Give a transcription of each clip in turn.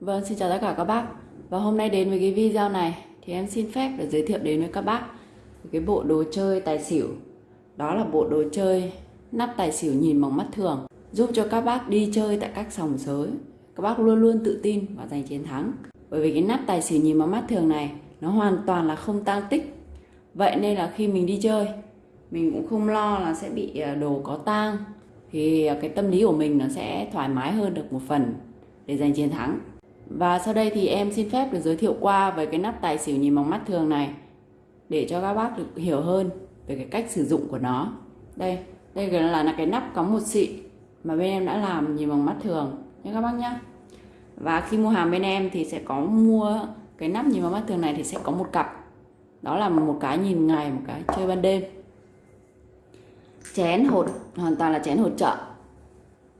Vâng, xin chào tất cả các bác. Và hôm nay đến với cái video này thì em xin phép để giới thiệu đến với các bác cái bộ đồ chơi tài xỉu. Đó là bộ đồ chơi nắp tài xỉu nhìn bằng mắt thường, giúp cho các bác đi chơi tại các sòng sới. Các bác luôn luôn tự tin và giành chiến thắng. Bởi vì cái nắp tài xỉu nhìn bằng mắt thường này nó hoàn toàn là không tăng tích. Vậy nên là khi mình đi chơi, mình cũng không lo là sẽ bị à, đồ có tang thì à, cái tâm lý của mình nó sẽ thoải mái hơn được một phần để giành chiến thắng. Và sau đây thì em xin phép được giới thiệu qua về cái nắp tài xỉu nhìn bằng mắt thường này để cho các bác được hiểu hơn về cái cách sử dụng của nó. Đây, đây là là cái nắp có một xị mà bên em đã làm nhìn bằng mắt thường nhé các bác nhé. Và khi mua hàng bên em thì sẽ có mua cái nắp nhìn bằng mắt thường này thì sẽ có một cặp. Đó là một cái nhìn ngày, một cái chơi ban đêm. Chén hột hoàn toàn là chén hột trợ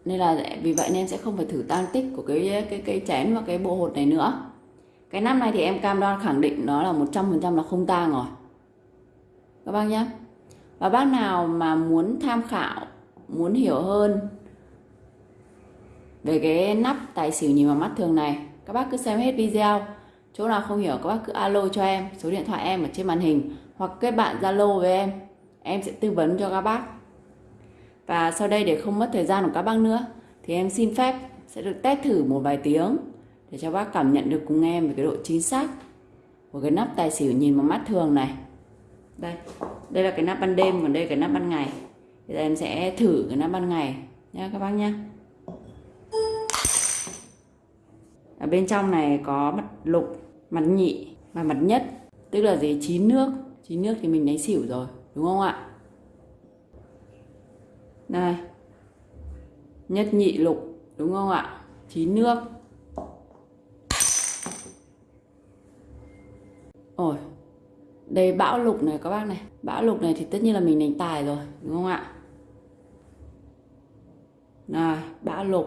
nên là vì vậy nên sẽ không phải thử tan tích của cái cái cái chén và cái bộ hột này nữa. Cái năm này thì em cam đoan khẳng định nó là 100% là không tang rồi. Các bác nhé và bác nào mà muốn tham khảo, muốn hiểu hơn về cái nắp tài xỉu nhìn vào mắt thường này, các bác cứ xem hết video. Chỗ nào không hiểu các bác cứ alo cho em, số điện thoại em ở trên màn hình, hoặc kết bạn zalo với em. Em sẽ tư vấn cho các bác và sau đây để không mất thời gian của các bác nữa thì em xin phép sẽ được test thử một vài tiếng để cho bác cảm nhận được cùng em về cái độ chính xác của cái nắp tài xỉu nhìn bằng mắt thường này. Đây, đây là cái nắp ban đêm còn đây là cái nắp ban ngày. bây giờ em sẽ thử cái nắp ban ngày nha các bác nhé. Ở bên trong này có mặt lục, mặt nhị và mặt nhất. Tức là gì? Chín nước. Chín nước thì mình đánh xỉu rồi, đúng không ạ? Đây. Nhất nhị lục, đúng không ạ? Chín nước. Ôi, đây bão lục này các bác này. Bão lục này thì tất nhiên là mình đánh tài rồi, đúng không ạ? Này, bão lục.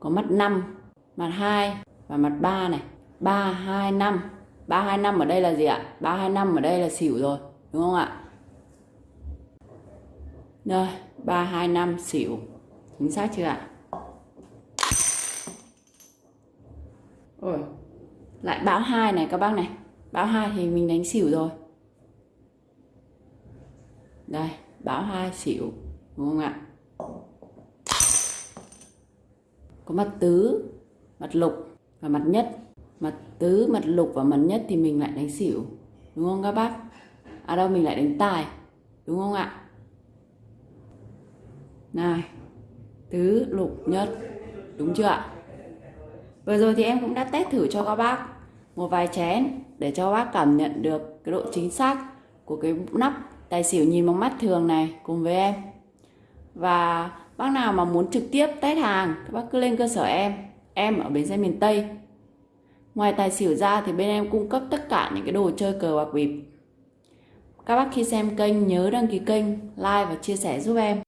Có mặt 5 mặt 2 và mặt 3 này. 3 2 5 325 ở đây là gì ạ? 325 ở đây là xỉu rồi, đúng không ạ? Rồi, 325 xỉu. Chính xác chưa ạ? Ôi. Lại báo 2 này các bác này. Báo 2 thì mình đánh xỉu rồi. Đây, báo 2 xỉu, đúng không ạ? Có mặt tứ, mặt lục và mặt nhất mặt tứ mặt lục và mặt nhất thì mình lại đánh xỉu, đúng không các bác? À đâu, mình lại đánh tài, đúng không ạ? Này, tứ lục nhất, đúng chưa ạ? Vừa rồi thì em cũng đã test thử cho các bác một vài chén để cho bác cảm nhận được cái độ chính xác của cái nắp tài xỉu nhìn bằng mắt thường này cùng với em. Và bác nào mà muốn trực tiếp test hàng, các bác cứ lên cơ sở em em ở bến xe miền Tây. Ngoài tài xỉu ra thì bên em cung cấp tất cả những cái đồ chơi cờ bạc bịp. Các bác khi xem kênh nhớ đăng ký kênh, like và chia sẻ giúp em.